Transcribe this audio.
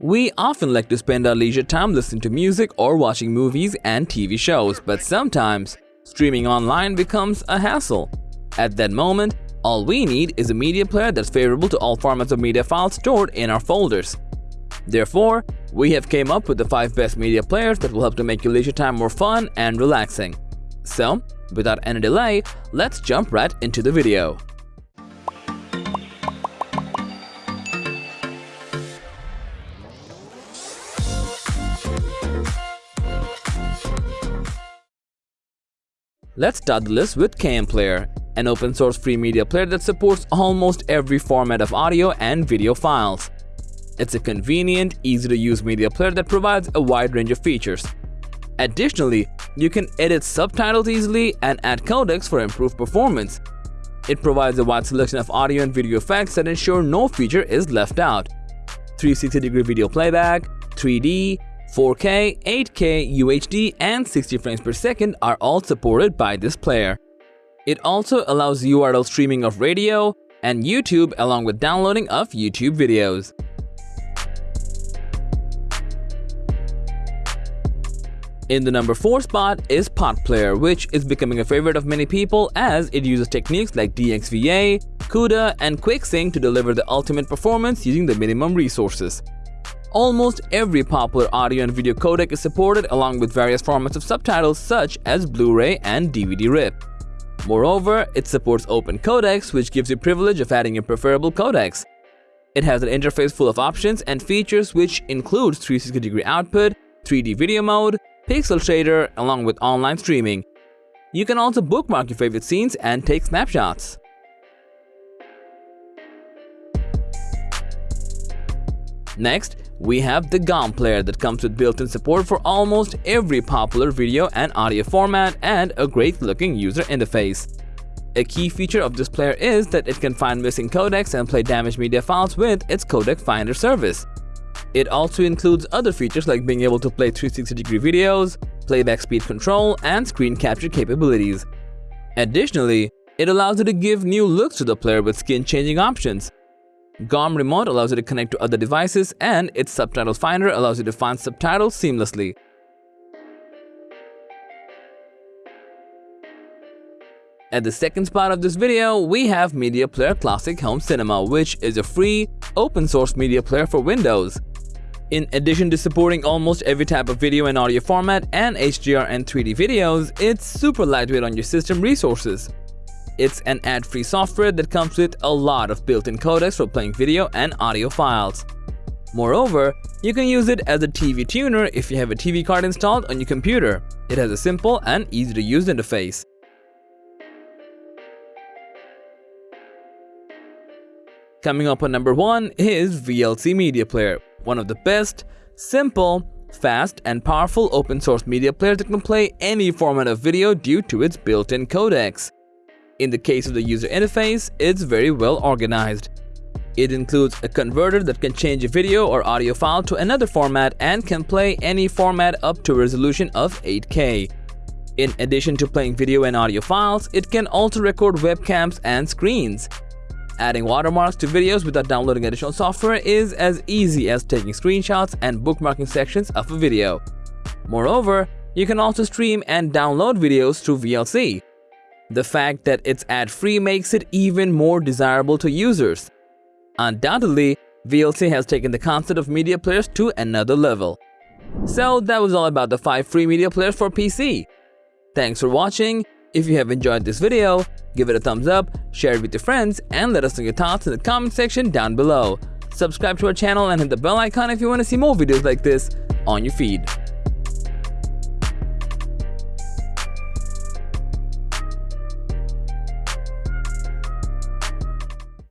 We often like to spend our leisure time listening to music or watching movies and TV shows, but sometimes streaming online becomes a hassle. At that moment, all we need is a media player that's favorable to all formats of media files stored in our folders. Therefore, we have came up with the 5 best media players that will help to make your leisure time more fun and relaxing. So, without any delay, let's jump right into the video. Let's start the list with KM Player, an open source free media player that supports almost every format of audio and video files. It's a convenient, easy to use media player that provides a wide range of features. Additionally, you can edit subtitles easily and add codecs for improved performance. It provides a wide selection of audio and video effects that ensure no feature is left out. 360 degree video playback, 3D, 4K, 8K, UHD, and 60 frames per second are all supported by this player. It also allows URL streaming of radio and YouTube along with downloading of YouTube videos. In the number 4 spot is Pot Player, which is becoming a favorite of many people as it uses techniques like DXVA, CUDA, and QuickSync to deliver the ultimate performance using the minimum resources. Almost every popular audio and video codec is supported along with various formats of subtitles such as Blu-ray and DVD-RIP. Moreover, it supports open codecs which gives you privilege of adding your preferable codecs. It has an interface full of options and features which includes 360 degree output, 3D video mode, pixel shader along with online streaming. You can also bookmark your favorite scenes and take snapshots. Next, we have the GOM player that comes with built-in support for almost every popular video and audio format and a great looking user interface. A key feature of this player is that it can find missing codecs and play damaged media files with its codec finder service. It also includes other features like being able to play 360 degree videos, playback speed control, and screen capture capabilities. Additionally, it allows you to give new looks to the player with skin changing options, GOM Remote allows you to connect to other devices and its Subtitle Finder allows you to find subtitles seamlessly. At the second spot of this video, we have Media Player Classic Home Cinema, which is a free, open-source media player for Windows. In addition to supporting almost every type of video and audio format and HDR and 3D videos, it's super lightweight on your system resources. It's an ad-free software that comes with a lot of built-in codecs for playing video and audio files. Moreover, you can use it as a TV tuner if you have a TV card installed on your computer. It has a simple and easy-to-use interface. Coming up on number 1 is VLC Media Player, one of the best, simple, fast, and powerful open source media players that can play any format of video due to its built-in codecs. In the case of the user interface, it's very well organized. It includes a converter that can change a video or audio file to another format and can play any format up to a resolution of 8K. In addition to playing video and audio files, it can also record webcams and screens. Adding watermarks to videos without downloading additional software is as easy as taking screenshots and bookmarking sections of a video. Moreover, you can also stream and download videos through VLC. The fact that it's ad-free makes it even more desirable to users. Undoubtedly, VLC has taken the concept of media players to another level. So that was all about the 5 free media players for PC. Thanks for watching. If you have enjoyed this video, give it a thumbs up, share it with your friends, and let us know your thoughts in the comment section down below. Subscribe to our channel and hit the bell icon if you want to see more videos like this on your feed.